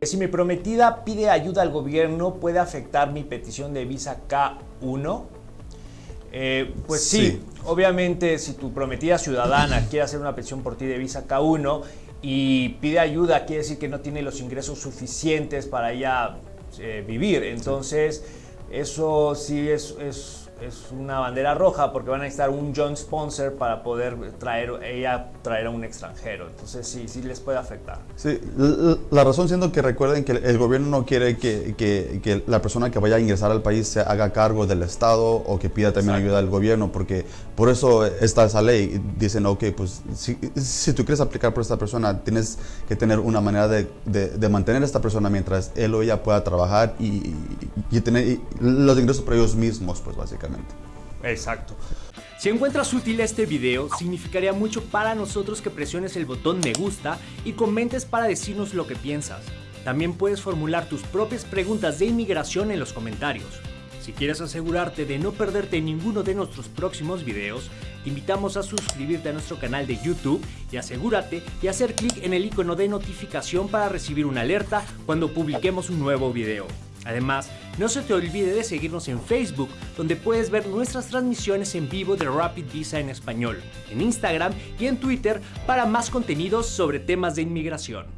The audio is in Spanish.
Si mi prometida pide ayuda al gobierno, ¿puede afectar mi petición de visa K1? Eh, pues sí. Sí. obviamente si tu prometida ciudadana quiere hacer una petición por ti de visa K1 y pide ayuda, quiere decir que no tiene los ingresos suficientes para ella eh, vivir. Entonces, eso sí es, es- es una bandera roja porque van a necesitar un John Sponsor para poder traer, ella traer a un extranjero. Entonces, sí, sí les puede afectar. Sí, la razón siendo que recuerden que el gobierno no quiere que, que- que la persona que vaya a ingresar al país se haga cargo del Estado o que pida también Exacto. ayuda del gobierno, porque por eso está esa ley. Dicen, ok, pues si, si tú quieres aplicar por esta persona, tienes que tener una manera de, de- de mantener a esta persona mientras él o ella pueda trabajar y, y tener los ingresos por ellos mismos, pues básicamente. Exacto. Si encuentras útil este video, significaría mucho para nosotros que presiones el botón me gusta y comentes para decirnos lo que piensas. También puedes formular tus propias preguntas de inmigración en los comentarios. Si quieres asegurarte de no perderte ninguno de nuestros próximos videos, te invitamos a suscribirte a nuestro canal de YouTube y asegúrate de hacer clic en el icono de notificación para recibir una alerta cuando publiquemos un nuevo video. Además, no se te olvide de seguirnos en Facebook, donde puedes ver nuestras transmisiones en vivo de Rapid Visa en español, en Instagram y en Twitter para más contenidos sobre temas de inmigración.